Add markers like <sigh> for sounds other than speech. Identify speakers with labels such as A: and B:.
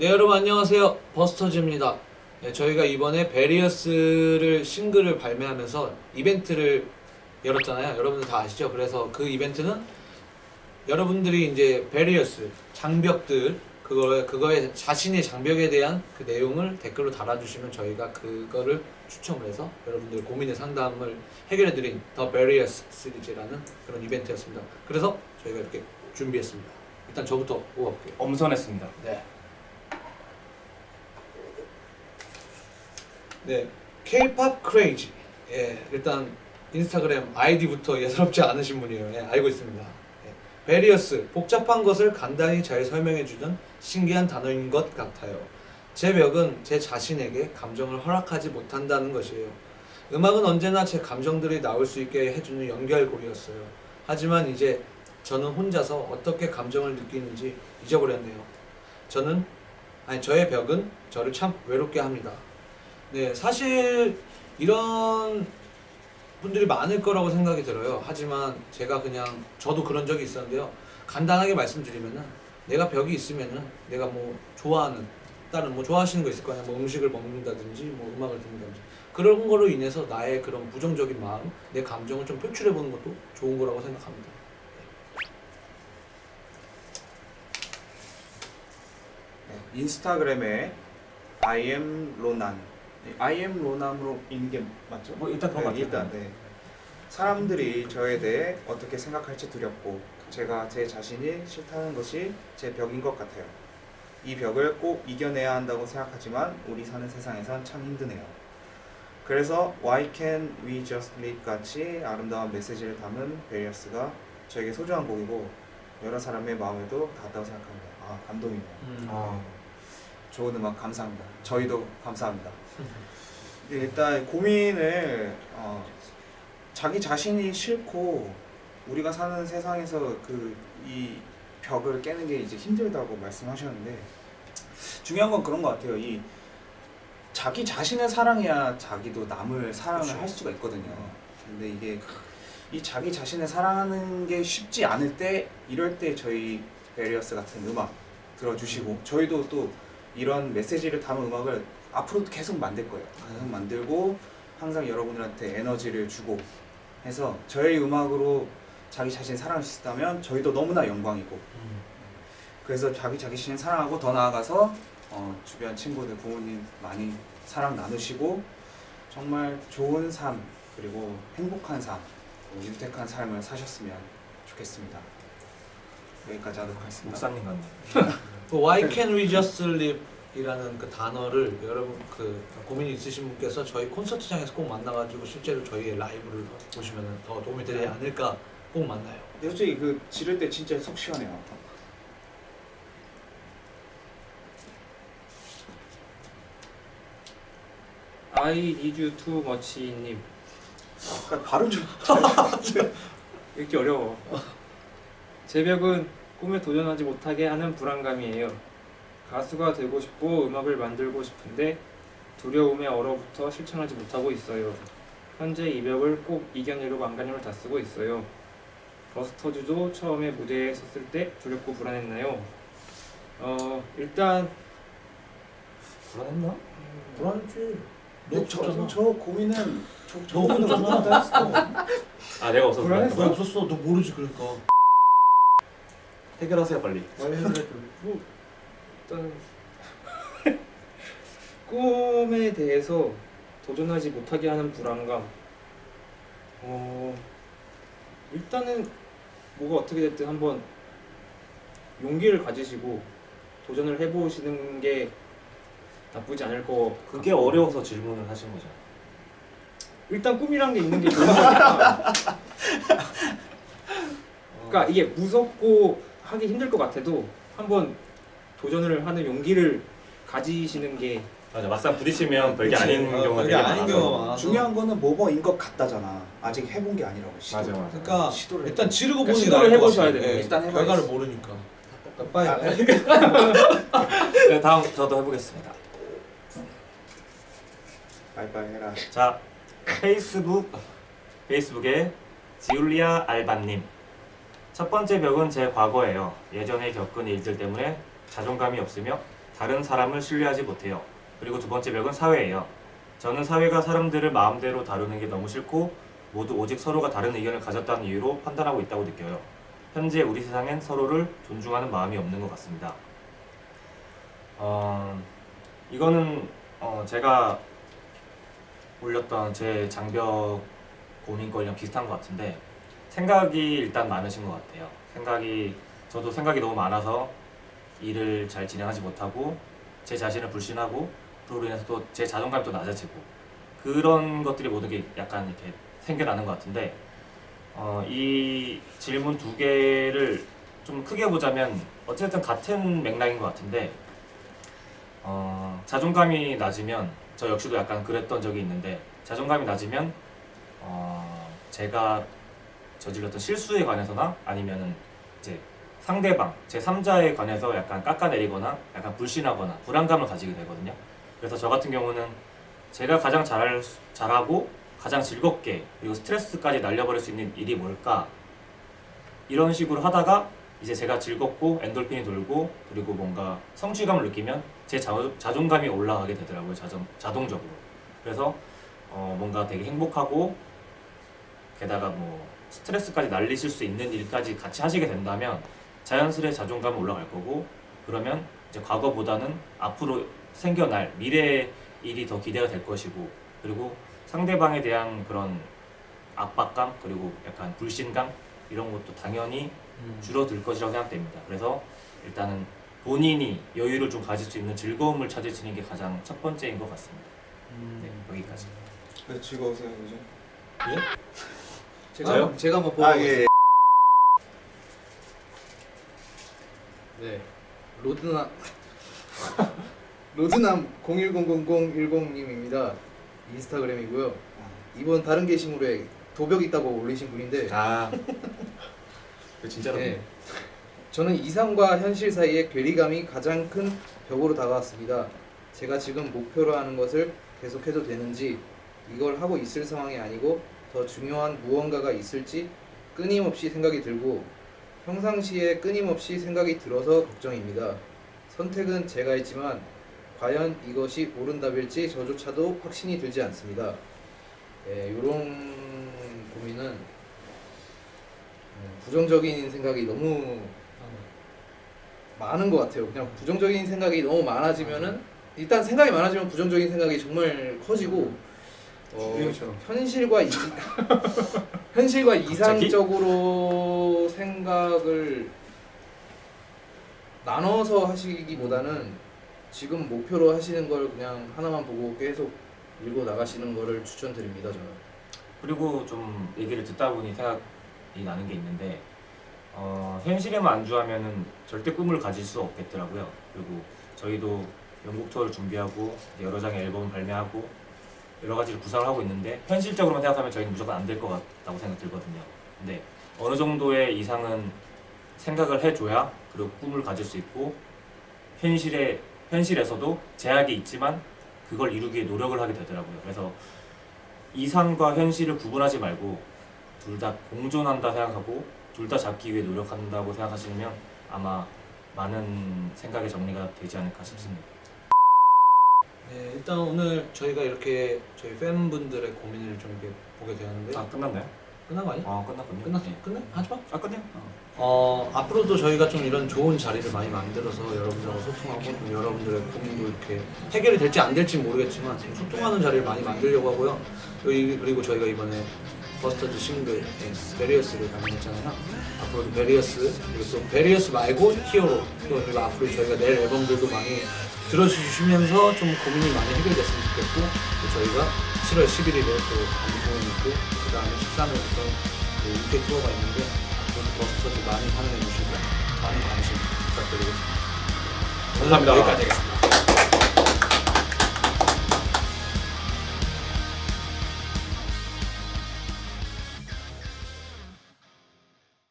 A: 네 여러분 안녕하세요. 버스터즈입니다. 네, 저희가 이번에 베리어스를 싱글을 발매하면서 이벤트를 열었잖아요. 여러분들 다 아시죠? 그래서 그 이벤트는 여러분들이 이제 베리어스 장벽들 그거 그거에 자신의 장벽에 대한 그 내용을 댓글로 달아주시면 저희가 그거를 추첨을 해서 여러분들 고민의 상담을 해결해드린 더 베리어스 시리즈라는 그런 이벤트였습니다. 그래서 저희가 이렇게 준비했습니다. 일단 저부터 뽑아볼게요.
B: 엄선했습니다.
A: 네. 네, K-pop crazy. 예, 일단 인스타그램 아이디부터 예사롭지 않으신 분이에요. 예, 알고 있습니다. 예. 베리어스, 복잡한 것을 간단히 잘 설명해주는 신기한 단어인 것 같아요. 제 벽은 제 자신에게 감정을 허락하지 못한다는 것이에요. 음악은 언제나 제 감정들이 나올 수 있게 해주는 연결고리였어요. 하지만 이제 저는 혼자서 어떻게 감정을 느끼는지 잊어버렸네요. 저는 아니 저의 벽은 저를 참 외롭게 합니다. 네, 사실 이런 분들이 많을 거라고 생각이 들어요. 하지만 제가 그냥 저도 그런 적이 있었는데요. 간단하게 말씀드리면은 내가 벽이 있으면은 내가 뭐 좋아하는 다른 뭐 좋아하시는 거 있을 거 아니야. 뭐 음식을 먹는다든지 뭐 음악을 듣는다든지 그런 거로 인해서 나의 그런 부정적인 마음, 내 감정을 좀 표출해 보는 것도 좋은 거라고 생각합니다.
B: 네, 인스타그램에 I am 로난. 네, I am 로난으로 있는 게 맞죠?
C: 뭐 일단 그런 것
B: 네,
C: 같아요.
B: 일단 네. 사람들이 저에 대해 어떻게 생각할지 두렵고 제가 제 자신이 싫다는 것이 제 벽인 것 같아요. 이 벽을 꼭 이겨내야 한다고 생각하지만 우리 사는 세상에선 참 힘드네요. 그래서 Why Can't We Just Live 같이 아름다운 메시지를 담은 베리어스가 저에게 소중한 곡이고 여러 사람의 마음에도 닿았다고 생각합니다. 아 감동이네요.
A: 음.
C: 아,
B: 좋은 음악 감사합니다. 저희도 감사합니다. 네, 일단 고민을 어, 자기 자신이 싫고 우리가 사는 세상에서 그 이 벽을 깨는 게 이제 힘들다고 말씀하셨는데 중요한 건 그런 것 같아요. 이 자기 자신을 사랑해야 자기도 남을 사랑을
A: 그렇죠.
B: 할 수가 있거든요. 근데 이게 이 자기 자신을 사랑하는 게 쉽지 않을 때 이럴 때 저희 베리어스 같은 음악 들어주시고 저희도 또 이런 메시지를 담은 음악을 앞으로도 계속 만들 거예요. 계속 만들고 항상 여러분들한테 에너지를 주고 해서 저희 음악으로 자기 자신 사랑할 수 있다면 저희도 너무나 영광이고
A: 음.
B: 그래서 자기 자신을 사랑하고 더 나아가서 어, 주변 친구들 부모님 많이 사랑 나누시고 정말 좋은 삶 그리고 행복한 삶 어, 윤택한 삶을 사셨으면 좋겠습니다. 여기까지 하도록 하겠습니다.
C: 목사님 같네.
A: 그 Why Can't We Just Live 이라는 그 단어를 여러분 그 고민이 있으신 분께서 저희 콘서트장에서 꼭 만나가지고 실제로 저희의 라이브를 보시면 더 도움이 되지 않을까 꼭 만나요.
B: 근데 솔직히 그 지를 때 진짜 속 시원해요.
D: I need you too much님.
B: 그러니까 발음 좀 <laughs>
D: 읽기 어려워. 제 벽은 꿈에 도전하지 못하게 하는 불안감이에요 가수가 되고 싶고 음악을 만들고 싶은데 두려움에 얼어붙어 실천하지 못하고 있어요 현재 이 벽을 꼭 이겨내려고 안간힘을 다 쓰고 있어요 버스터즈도 처음에 무대에 섰을 때 두렵고 불안했나요? 어 일단
C: 불안했나? 불안했지.
A: 너
B: 저. 저 고민은 저, 너저 고민은
A: 없었잖아.
B: 얼마나 했어.
C: 아 내가 없어서
B: 불안했어?
A: 너 없었어. 너 모르지 그러니까.
C: 해결하세요 빨리.
D: 뭐 일단 <laughs> 꿈에 대해서 도전하지 못하게 하는 불안감. 어 일단은 뭐가 어떻게 됐든 한번 용기를 가지시고 도전을 해보시는 게 나쁘지 않을 거.
C: 그게
D: 같고.
C: 어려워서 질문을 하신 거죠.
D: 일단 꿈이란 게 있는 게 <laughs> 좋은 거니까. 그러니까 이게 무섭고 하기 힘들 것 같아도 한번 도전을 하는 용기를 가지시는 게
C: 맞아 막상 부딪히면 별게
B: 그치.
C: 아닌
A: 어,
C: 경우가
A: 별게
C: 되게
A: 아닌
C: 많아서.
A: 경우가 많아.
B: 중요한 거는 뭐뭐인 것 같다잖아. 아직 해본 게 아니라고. 시도.
C: 맞아, 맞아.
A: 그러니까
B: 시도를
A: 일단 지르고
D: 그러니까
A: 보는
D: 시도를
A: 게 나을 것
D: 해보셔야
A: 같아요.
D: 돼요.
A: 예,
B: 일단 해봐야지.
A: 결과를 모르니까. 빨리.
B: 아, <laughs>
C: 네, 다음 저도 해보겠습니다.
B: 빨리빨리 해라.
C: 자 페이스북 페이스북에 지울리아 알바님 첫 번째 벽은 제 과거예요. 예전에 겪은 일들 때문에 자존감이 없으며 다른 사람을 신뢰하지 못해요. 그리고 두 번째 벽은 사회예요. 저는 사회가 사람들을 마음대로 다루는 게 너무 싫고 모두 오직 서로가 다른 의견을 가졌다는 이유로 판단하고 있다고 느껴요. 현재 우리 세상엔 서로를 존중하는 마음이 없는 것 같습니다. 어, 이거는 어, 제가 올렸던 제 장벽 고민거리랑 비슷한 것 같은데 생각이 일단 많으신 것 같아요. 생각이 저도 생각이 너무 많아서 일을 잘 진행하지 못하고 제 자신을 불신하고 그로 인해서 또 제 자존감이 또 낮아지고 그런 것들이 모든 게 약간 이렇게 생겨나는 것 같은데 어, 이 질문 두 개를 좀 크게 보자면 어쨌든 같은 맥락인 것 같은데 어, 자존감이 낮으면 저 역시도 약간 그랬던 적이 있는데 자존감이 낮으면 어, 제가 저질렀던 실수에 관해서나 아니면은 이제 상대방 제 3자에 관해서 약간 깎아내리거나 약간 불신하거나 불안감을 가지게 되거든요. 그래서 저 같은 경우는 제가 가장 잘 잘하고 가장 즐겁게 그리고 스트레스까지 날려버릴 수 있는 일이 뭘까 이런 식으로 하다가 이제 제가 즐겁고 엔돌핀이 돌고 그리고 뭔가 성취감을 느끼면 제 자, 자존감이 올라가게 되더라고요 자동, 자동적으로 그래서 어, 뭔가 되게 행복하고 게다가 뭐 스트레스까지 날리실 수 있는 일까지 같이 하시게 된다면 자연스레 자존감이 올라갈 거고 그러면 이제 과거보다는 앞으로 생겨날 미래의 일이 더 기대가 될 것이고 그리고 상대방에 대한 그런 압박감 그리고 약간 불신감 이런 것도 당연히 줄어들 것이라고 생각됩니다. 그래서 일단은 본인이 여유를 좀 가질 수 있는 즐거움을 찾으시는 게 가장 첫 번째인 것 같습니다. 네, 여기까지.
B: 왜 즐거우세요 요즘? <laughs>
A: 제가
C: 저요?
A: 제가 한번 보고
B: 아 예.
A: 네. 로드남 <laughs> 로드남 01000010님입니다. 인스타그램이고요. 이번 다른 게시물에 도벽 있다고 올리신 분인데
C: 아, <laughs> 그 진짜로.
A: 네. 저는 이상과 현실 사이의 괴리감이 가장 큰 벽으로 다가왔습니다. 제가 지금 목표로 하는 것을 계속해도 되는지 이걸 하고 있을 상황이 아니고 더 중요한 무언가가 있을지 끊임없이 생각이 들고 평상시에 끊임없이 생각이 들어서 걱정입니다. 선택은 제가 했지만 과연 이것이 옳은 답일지 저조차도 확신이 들지 않습니다. 네, 이런 고민은 음, 부정적인 생각이 너무 많은 것 같아요. 그냥 부정적인 생각이 너무 많아지면은 일단 생각이 많아지면 부정적인 생각이 정말 커지고 어. 현실과 이, 현실과
C: 갑자기?
A: 이상적으로 생각을 나눠서 하시기보다는 지금 목표로 하시는 걸 그냥 하나만 보고 계속 밀고 나가시는 거를 추천드립니다. 저는.
C: 그리고 좀 얘기를 듣다 보니 생각이 나는 게 있는데 어, 현실에만 안주하면은 절대 꿈을 가질 수 없겠더라고요. 그리고 저희도 영국 투어를 준비하고 여러 장의 앨범을 발매하고 여러 가지를 구상을 하고 있는데 현실적으로만 생각하면 저희는 무조건 안 될 것 같다고 생각 들거든요. 근데 어느 정도의 이상은 생각을 해줘야 그리고 꿈을 가질 수 있고 현실에 현실에서도 제약이 있지만 그걸 이루기 위해 노력을 하게 되더라고요. 그래서 이상과 현실을 구분하지 말고 둘 다 공존한다 생각하고 둘 다 잡기 위해 노력한다고 생각하시면 아마 많은 생각의 정리가 되지 않을까 싶습니다.
A: 네, 일단 오늘 저희가 이렇게 저희 팬분들의 고민을 좀 이렇게 보게 되었는데
C: 아 끝났나요?
A: 끝난 거 아니야?
C: 아 끝났군요.
A: 끝났어?
C: 네.
A: 끝내? 하지 마.
C: 아 끝내요.
A: 어, 앞으로도 저희가 좀 이런 좋은 자리를 많이 만들어서 여러분들하고 소통하고 좀 여러분들의 고민도 이렇게 해결이 될지 안 될지 모르겠지만 좀 소통하는 자리를 많이 만들려고 하고요. 여기 그리고 저희가 이번에 버스터즈 싱글 예, 베리어스를 발매했잖아요. 앞으로도 베리어스 그리고 또 베리어스 말고 히어로 또 그리고 앞으로 저희가 낼 앨범들도 많이 들어주시면서 좀 고민이 많이 해결됐으면 좋겠고 또 저희가 7월 11일에 또 공연이 있고 그 다음에 13일부터 또 UK 투어가 있는데 앞으로 버스터즈 많이 사랑해 주시고 많은 관심 부탁드리겠습니다.
C: 감사합니다.
A: 여기까지 하겠습니다.